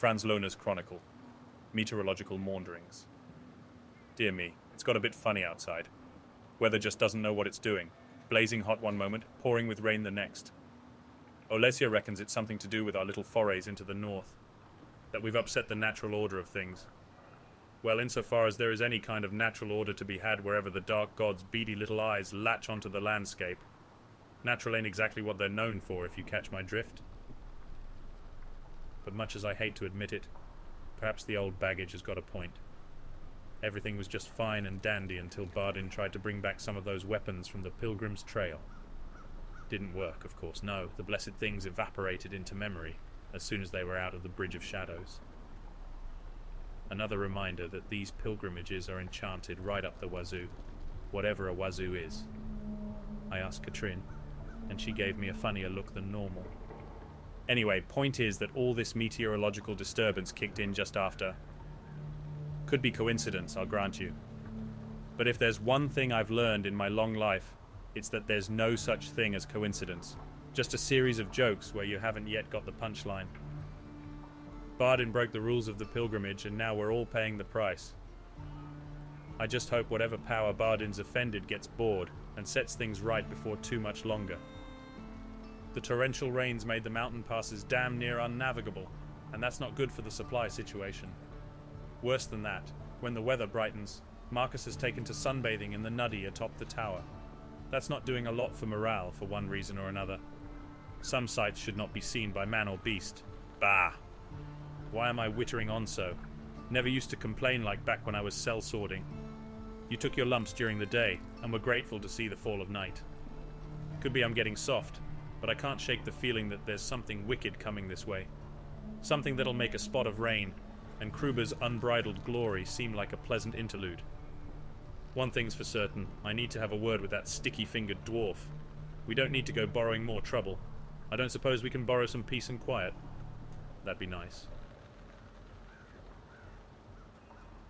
Franz Lohner's Chronicle. Meteorological Maunderings. Dear me, it's got a bit funny outside. Weather just doesn't know what it's doing. Blazing hot one moment, pouring with rain the next. Olesya reckons it's something to do with our little forays into the north. That we've upset the natural order of things. Well, insofar as there is any kind of natural order to be had wherever the dark god's beady little eyes latch onto the landscape, natural ain't exactly what they're known for, if you catch my drift. But much as I hate to admit it, perhaps the old baggage has got a point. Everything was just fine and dandy until Bardin tried to bring back some of those weapons from the Pilgrim's Trail. Didn't work, of course, no. The blessed things evaporated into memory as soon as they were out of the Bridge of Shadows. Another reminder that these pilgrimages are enchanted right up the wazoo, whatever a wazoo is. I asked Katrin, and she gave me a funnier look than normal. Anyway, point is that all this meteorological disturbance kicked in just after. Could be coincidence, I'll grant you. But if there's one thing I've learned in my long life, it's that there's no such thing as coincidence. Just a series of jokes where you haven't yet got the punchline. Bardin broke the rules of the pilgrimage, and now we're all paying the price. I just hope whatever power Bardin's offended gets bored and sets things right before too much longer. The torrential rains made the mountain passes damn near unnavigable, and that's not good for the supply situation. Worse than that, when the weather brightens, Markus has taken to sunbathing in the nuddy atop the tower. That's not doing a lot for morale for one reason or another. Some sights should not be seen by man or beast. Bah! Why am I wittering on so? Never used to complain like back when I was cell sorting. You took your lumps during the day, and were grateful to see the fall of night. Could be I'm getting soft, but I can't shake the feeling that there's something wicked coming this way. Something that'll make a spot of rain, and Kruber's unbridled glory seem like a pleasant interlude. One thing's for certain, I need to have a word with that sticky-fingered dwarf. We don't need to go borrowing more trouble. I don't suppose we can borrow some peace and quiet. That'd be nice.